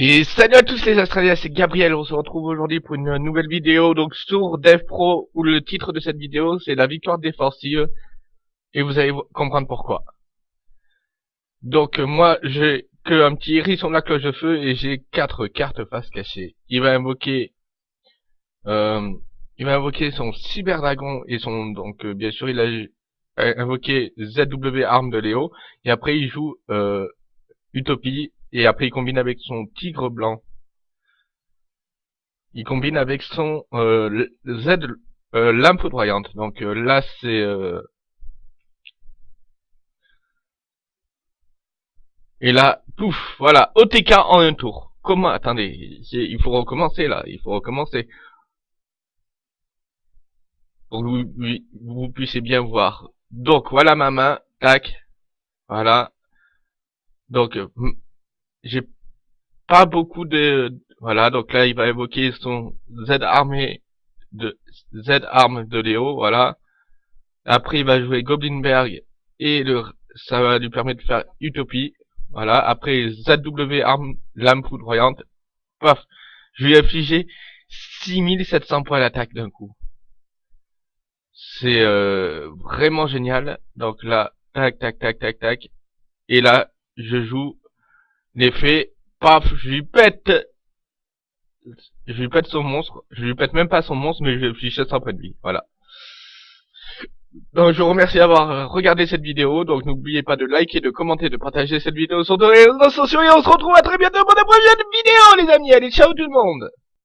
Et salut à tous les Australiens, c'est Gabriel, on se retrouve aujourd'hui pour une nouvelle vidéo donc sur DevPro où le titre de cette vidéo c'est la victoire défensive et vous allez comprendre pourquoi. Donc moi j'ai que un petit hérisson de la cloche de feu et j'ai quatre cartes face cachée. Il va invoquer euh, il va invoquer son cyber dragon et son donc euh, bien sûr il a invoqué ZW arme de Léo et après il joue euh, Utopie et après, il combine avec son tigre blanc. Il combine avec son euh, Z euh. Donc euh, là, c'est... Euh, et là, pouf, voilà, OTK en un tour. Comment Attendez, il faut recommencer là, il faut recommencer. Pour que vous, vous puissiez bien voir. Donc voilà ma main, tac, voilà. Donc j'ai pas beaucoup de voilà donc là il va évoquer son Z armé de Z arme de Léo voilà. Après il va jouer Goblinberg et le ça va lui permettre de faire Utopie voilà. Après ZW arme lame foudroyante paf je lui ai affligé 6700 points d'attaque d'un coup. C'est euh, vraiment génial. Donc là tac tac tac tac tac. Et là je joue L'effet, paf, je lui pète, je lui pète son monstre, je lui pète même pas son monstre, mais je lui jette points de vie, voilà. Donc je vous remercie d'avoir regardé cette vidéo, donc n'oubliez pas de liker, de commenter, de partager cette vidéo sur les réseaux sociaux, et on se retrouve à très bientôt pour de prochaine vidéo les amis, allez ciao tout le monde